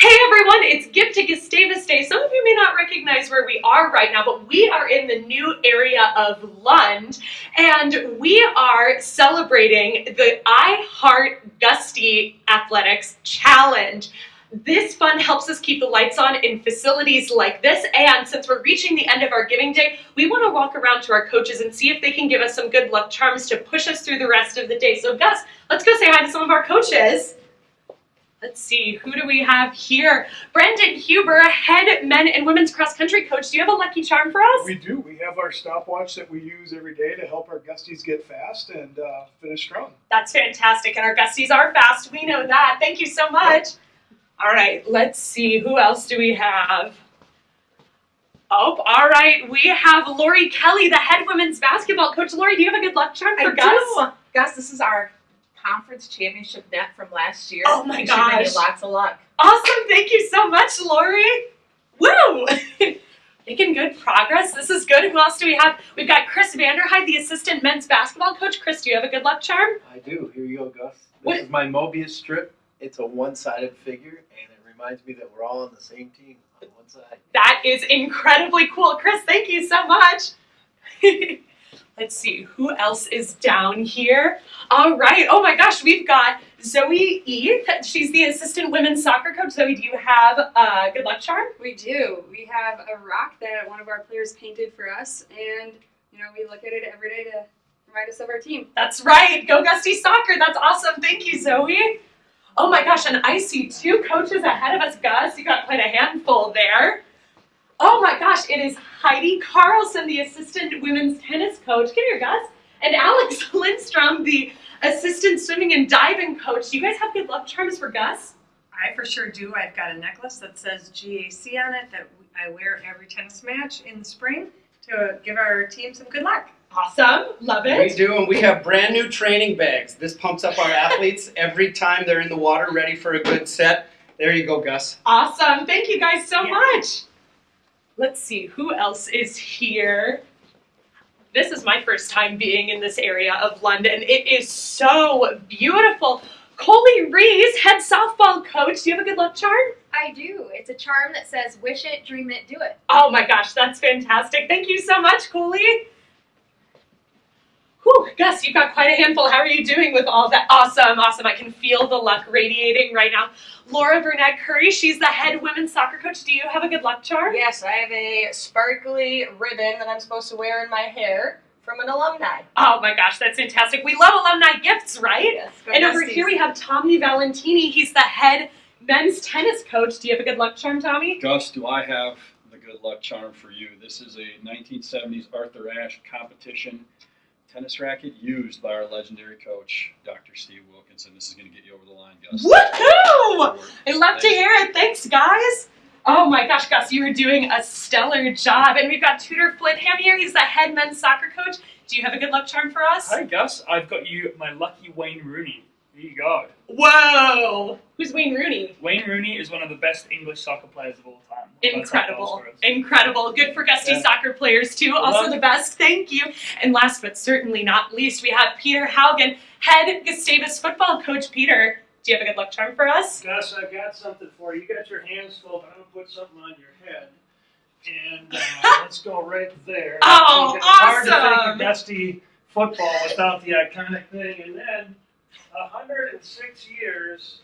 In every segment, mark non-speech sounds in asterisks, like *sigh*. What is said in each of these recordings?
Hey everyone, it's Gift to Gustavus Day. Some of you may not recognize where we are right now, but we are in the new area of Lund and we are celebrating the I Heart Gusty Athletics Challenge. This fund helps us keep the lights on in facilities like this and since we're reaching the end of our giving day, we want to walk around to our coaches and see if they can give us some good luck charms to push us through the rest of the day. So Gus, let's go say hi to some of our coaches. Let's see, who do we have here? Brendan Huber, head men and women's cross country coach. Do you have a lucky charm for us? We do. We have our stopwatch that we use every day to help our gusties get fast and uh, finish strong. That's fantastic. And our gusties are fast. We know that. Thank you so much. All right, let's see. Who else do we have? Oh, all right. We have Lori Kelly, the head women's basketball coach. Lori, do you have a good luck charm for I Gus? do. Gus, this is our conference championship net from last year. Oh my We you gosh. lots of luck. Awesome. Thank you so much, Lori. Woo! *laughs* Making good progress. This is good. Who else do we have? We've got Chris Vanderhyde, the assistant men's basketball coach. Chris, do you have a good luck charm? I do. Here you go, Gus. This What? is my Mobius strip. It's a one-sided figure, and it reminds me that we're all on the same team on one side. That is incredibly cool. Chris, thank you so much. *laughs* Let's see, who else is down here? All right. Oh my gosh, we've got Zoe Eve. She's the assistant women's soccer coach. Zoe, do you have a good luck charm? We do. We have a rock that one of our players painted for us, and you know we look at it every day to remind us of our team. That's right. Go Gusty Soccer. That's awesome. Thank you, Zoe. Oh my gosh, and I see two coaches ahead of us, Gus. You got quite a handful there. Oh my gosh, it is Heidi Carlson, the assistant women's tennis coach. Come here, Gus. And Alex *laughs* Lindstrom, the assistant swimming and diving coach. Do you guys have good luck charms for Gus? I for sure do. I've got a necklace that says GAC on it that I wear every tennis match in the spring to give our team some good luck. Awesome. Love it. We do, and we have brand new training bags. This pumps up our athletes every time they're in the water, ready for a good set. There you go, Gus. Awesome. Thank you guys so Yeah. much. Let's see who else is here. This is my first time being in this area of London. It is so beautiful. Coley Rees, head softball coach. Do you have a good luck charm? I do. It's a charm that says wish it, dream it, do it. Oh my gosh, that's fantastic. Thank you so much, Coley. Whew, Gus, you've got quite a handful. How are you doing with all that? Awesome, awesome. I can feel the luck radiating right now. Laura Burnett Curry, she's the head women's soccer coach. Do you have a good luck charm? Yes, I have a sparkly ribbon that I'm supposed to wear in my hair from an alumni. Oh my gosh, that's fantastic. We love alumni gifts, right? Yes, go And over here we have Tommy Valentini. He's the head men's tennis coach. Do you have a good luck charm, Tommy? Gus, do I have the good luck charm for you? This is a 1970s Arthur Ashe competition tennis racket used by our legendary coach, Dr. Steve Wilkinson. This is going to get you over the line, Gus. Woohoo! I love to hear it. Thanks, guys. Oh my gosh, Gus, you are doing a stellar job. And we've got Tudor Flintham here. He's the head men's soccer coach. Do you have a good luck charm for us? Hi Gus, I've got you my lucky Wayne Rooney. Here you go. Whoa! Who's Wayne Rooney? Wayne Rooney is one of the best English soccer players of all time. One of the top goal Incredible. Incredible. Good for Gusty Yeah. soccer players too. Also Love the best. Thank you. And last but certainly not least, we have Peter Haugen, head Gustavus football coach. Peter, do you have a good luck charm for us? Gus, I've got something for you. You got your hands full, but I'm gonna put something on your head. And uh, *laughs* let's go right there. Oh, it's hard to think of Gusty football without the iconic thing. And then 106 years,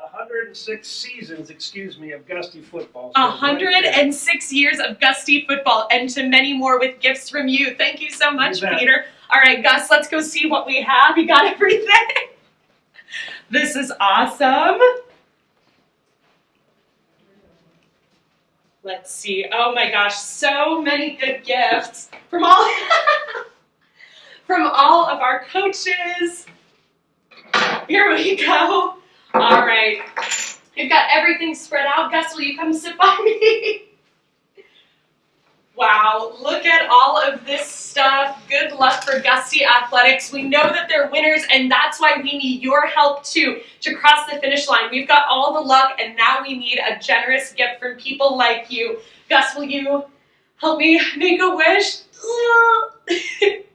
106 seasons, excuse me, of Gusty football. So right 106 years of Gusty football and to many more with gifts from you. Thank you so much, You. Peter. All right, Gus, let's go see what we have. You got *laughs* everything? this is awesome. Let's see. Oh my gosh, so many good gifts from all *laughs* from all of our coaches. *laughs* Here we go. All right. We've got everything spread out. Gus, will you come sit by me? *laughs* Wow, look at all of this stuff. Good luck for Gusty Athletics. We know that they're winners, and that's why we need your help too to cross the finish line. We've got all the luck, and now we need a generous gift from people like you. Gus, will you help me make a wish? *laughs*